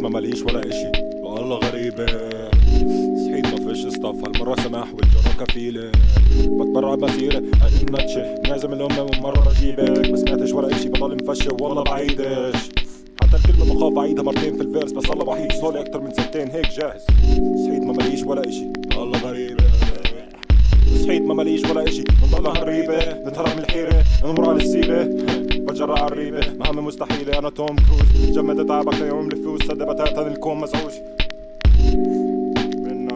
ما ماليش ولا إشي. والله غريبة. صحيت ما فيش اصطف هالمرة سماح والجرة كفيلة. بتبرع مسيرة هاي النتشة لازم الأم مرة أجيبك ما سمعتش ولا إشي. بضل مفشل والله بعيدش. حتى الكلمة بخاف أعيدها مرتين في الفيرس. بس الله وحيد. صولي أكتر من سنتين. هيك جاهز. صحيت ما ماليش ولا إشي. والله غريبة. صحيت ما ماليش ولا إشي. بنضلها هالريبة نتهرب من الحيرة. نمر على السيرة بتجرأ على الريبة مهمة مستحيلة أنا توم كروز. جمدت تعبك ليوم الفلوس. صدق بتاتا الكون مزعوج من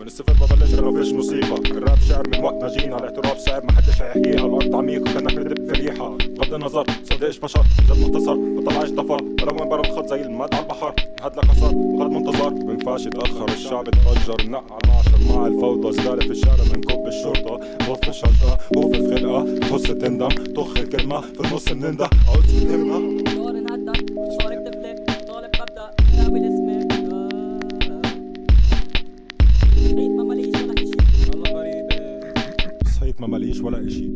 من الصفر ببلش أنا فيش مصيبة. الراب شعر من وقت ما جينا. الاعتراف صعب. ما حدش هيحكيها. الأرض عميق وكانك بتدب في ريحة. بغض النظر صدقش بشر. جد مختصر. بطلعش ضفر ولا وين برا الخط زي المد على البحر. هاد لك اثر وغد منتظر. بنفعش يتأخر. الشعب اتفجر. نق على العشر. مع الفوضى. زبالة في الشارع منكب بوف الشنطة بوف في خلقة تهص تندم طخ الكلمة في النص بننده عاوز تفهمها دور نهدك شارك تفلت طالب ببدأ ساوي اسمك صحيت ما ماليش ولا اشي والله غريبة صحيت ما ماليش ولا اشي